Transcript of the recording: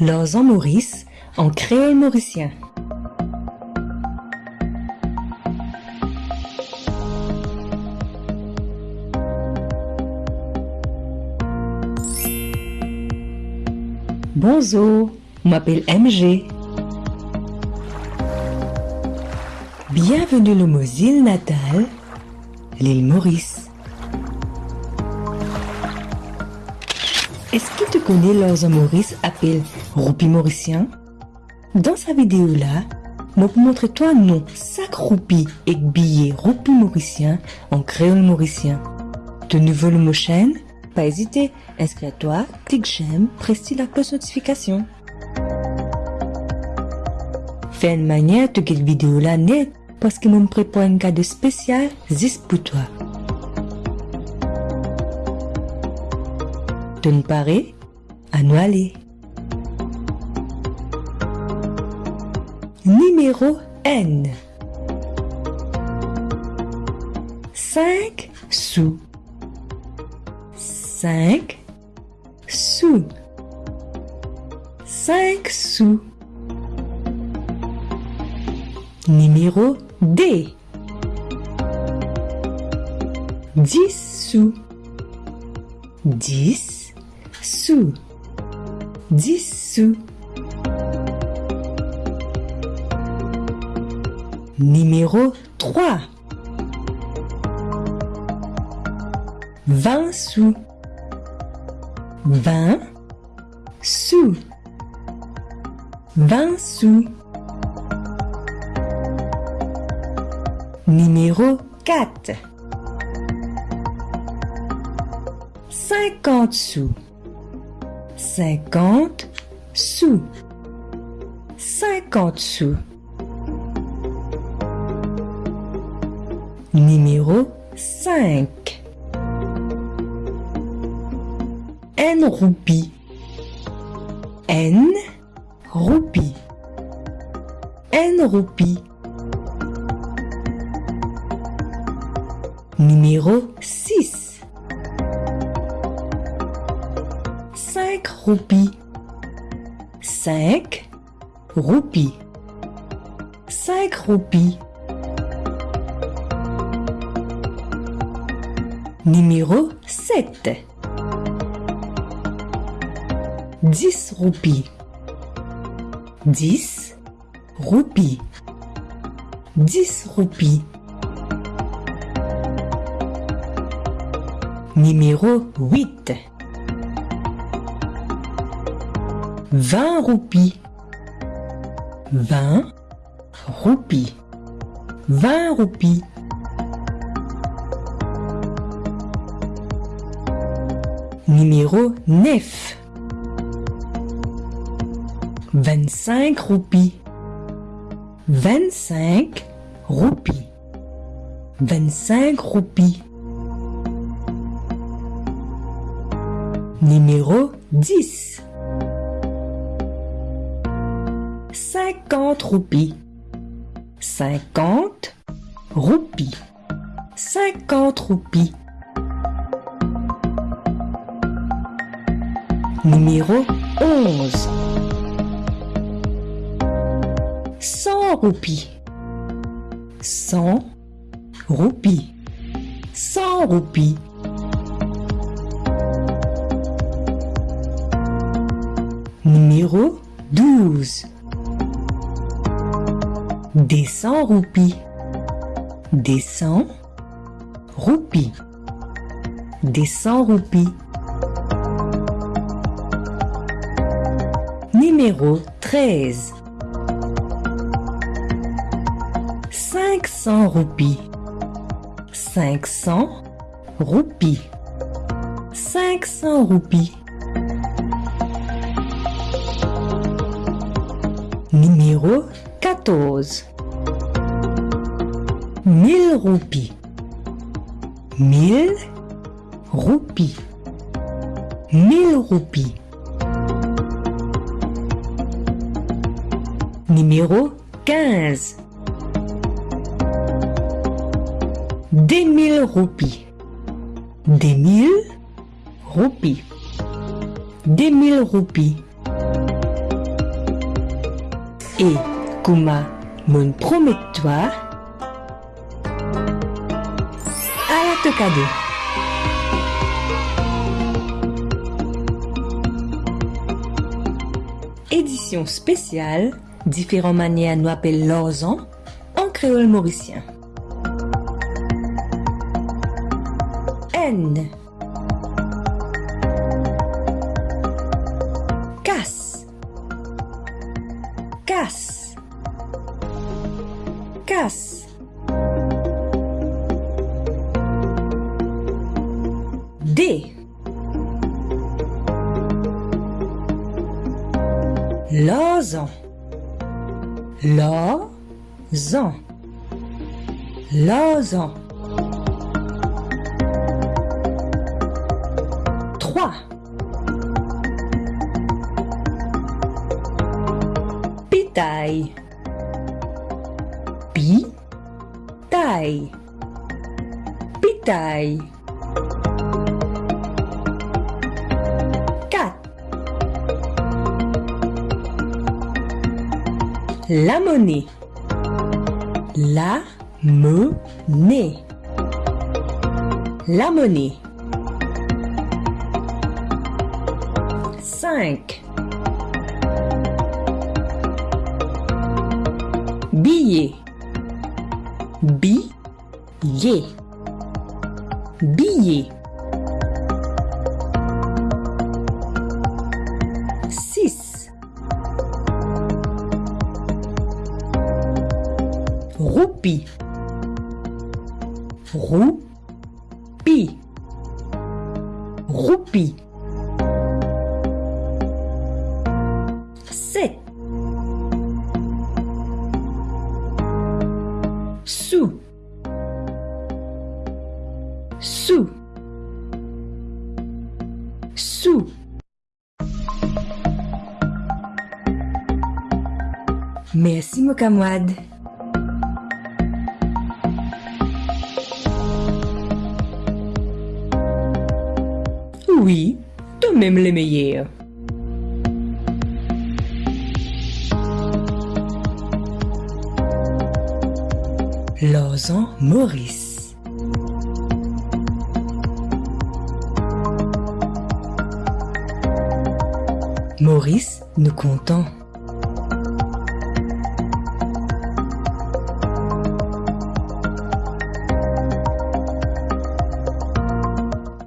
Leurs en Maurice en créole mauricien. Bonjour, je m'appelle MG. Bienvenue le Mosile natal, l'île Maurice. Est-ce que tu connais leurs Maurice appelé Roupi Mauricien? Dans sa vidéo là, je vais montrer toi un nom sac roupi et billet Roupi Mauricien en créole mauricien. De nouveau le mot chaîne Pas hésiter, inscris-toi, clique j'aime, presse la cloche notification. Fais une manière de cette vidéo là net parce que me prépare un cadeau spécial juste pour toi. Nous aller. Numéro N. 5 sous. 5 sous. 5 sous. Numéro D. 10 sous. 10 sous. 10 sous. Numéro 3. 20 sous. 20 sous. 20 sous. Numéro 4. 50 sous. 50 sous. 50 sous. Numéro 5. N roupie. N roupie. N roupie. Numéro 6. 5 roupies. 5 roupies. 5 roupies. Numéro 7. 10 roupies. 10 roupies. 10 roupies. Numéro 8. 20 roupies. 20 roupies. 20 roupies. Numéro 9. 25 roupies. 25 roupies. 25 roupies. Numéro 10. 50 roupies. 50 roupies. 50 roupies. Numéro 11. 100 roupies. 100 roupies. 100 roupies. Numéro 12. Des 100 roupies. Des 100 roupies. Des 100 roupies. Numéro 13. 500 roupies. 500 roupies. 500 roupies. Numéro 14. 1000 roupies. 1000 roupies. 1000 roupies. Numéro 15. Des mille roupies. Des mille roupies. Des mille roupies. Et, Kuma, mon promet-toi, à la cadeau. Édition spéciale, différentes manières nous appellent l'orzan en créole mauricien. N Lozan Lozan Lozan 3 Pitaille. Pitaille. Pitaille La monnaie. La monnaie. La monnaie. 5 Billet. Billet. Billet Roupie Roupie Roupie 7 Sous Sous Sous Merci mon camarade. Oui, toi même les meilleurs. Lausanne Maurice. Maurice, nous comptons.